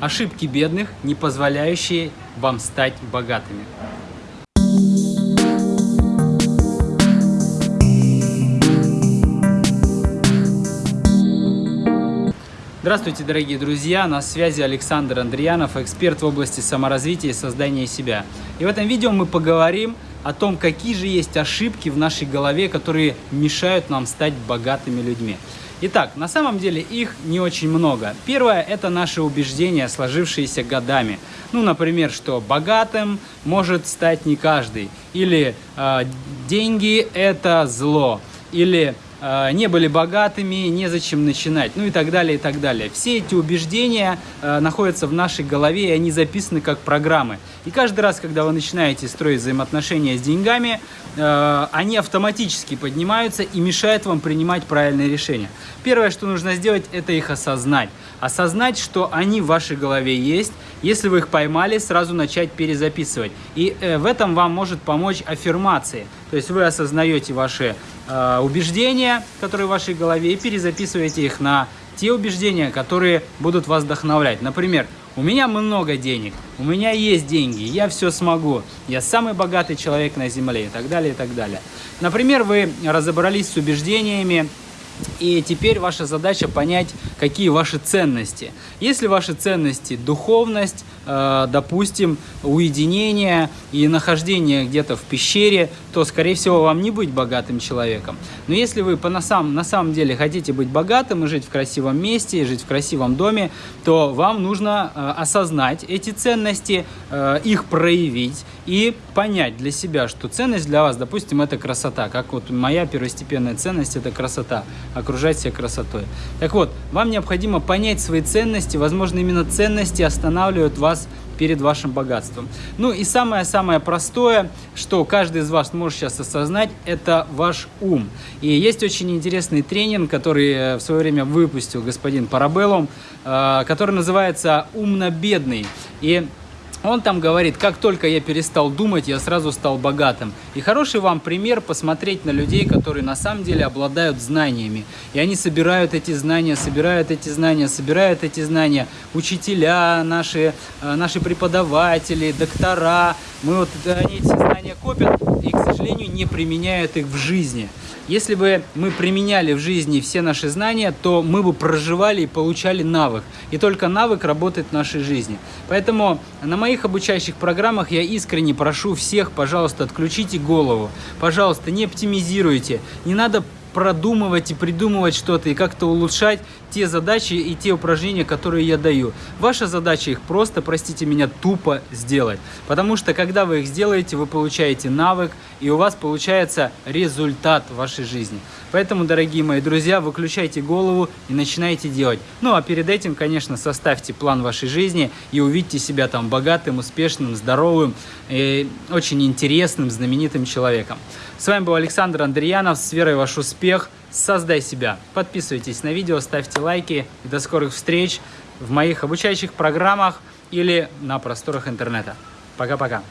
Ошибки бедных, не позволяющие вам стать богатыми. Здравствуйте, дорогие друзья! На связи Александр Андреянов, эксперт в области саморазвития и создания себя. И в этом видео мы поговорим о том, какие же есть ошибки в нашей голове, которые мешают нам стать богатыми людьми. Итак, на самом деле их не очень много. Первое – это наши убеждения, сложившиеся годами. Ну, например, что богатым может стать не каждый. Или э, деньги – это зло. Или не были богатыми, незачем начинать, ну и так далее, и так далее. Все эти убеждения э, находятся в нашей голове, и они записаны как программы. И каждый раз, когда вы начинаете строить взаимоотношения с деньгами, э, они автоматически поднимаются и мешают вам принимать правильные решения. Первое, что нужно сделать, это их осознать. Осознать, что они в вашей голове есть. Если вы их поймали, сразу начать перезаписывать. И в этом вам может помочь аффирмации. То есть вы осознаете ваши э, убеждения, которые в вашей голове, и перезаписываете их на те убеждения, которые будут вас вдохновлять. Например, у меня много денег, у меня есть деньги, я все смогу, я самый богатый человек на земле и так далее, и так далее. Например, вы разобрались с убеждениями, и теперь ваша задача понять, какие ваши ценности. Если ваши ценности духовность, допустим, уединение и нахождение где-то в пещере, то, скорее всего, вам не быть богатым человеком. Но если вы по на, самом, на самом деле хотите быть богатым и жить в красивом месте, и жить в красивом доме, то вам нужно э, осознать эти ценности, э, их проявить и понять для себя, что ценность для вас, допустим, это красота. Как вот моя первостепенная ценность – это красота окружать себя красотой. Так вот, вам необходимо понять свои ценности, возможно, именно ценности останавливают вас перед вашим богатством. Ну и самое-самое простое, что каждый из вас может сейчас осознать, это ваш ум. И есть очень интересный тренинг, который э, в свое время выпустил господин Парабеллум, э, который называется «Умно-бедный». И он там говорит, как только я перестал думать, я сразу стал богатым. И хороший вам пример посмотреть на людей, которые на самом деле обладают знаниями. И они собирают эти знания, собирают эти знания, собирают эти знания. Учителя, наши, э, наши преподаватели, доктора. Мы вот, они эти знания копят и, к сожалению, не применяют их в жизни. Если бы мы применяли в жизни все наши знания, то мы бы проживали и получали навык. И только навык работает в нашей жизни. Поэтому на моих обучающих программах я искренне прошу всех, пожалуйста, отключите голову. Пожалуйста, не оптимизируйте. Не надо продумывать и придумывать что-то и как-то улучшать те задачи и те упражнения, которые я даю. Ваша задача их просто, простите меня, тупо сделать. Потому что когда вы их сделаете, вы получаете навык и у вас получается результат в вашей жизни. Поэтому, дорогие мои друзья, выключайте голову и начинайте делать. Ну а перед этим, конечно, составьте план вашей жизни и увидьте себя там богатым, успешным, здоровым, и очень интересным, знаменитым человеком. С вами был Александр Андреянов. С верой ваш успех. Создай себя. Подписывайтесь на видео, ставьте лайки. И до скорых встреч в моих обучающих программах или на просторах интернета. Пока-пока.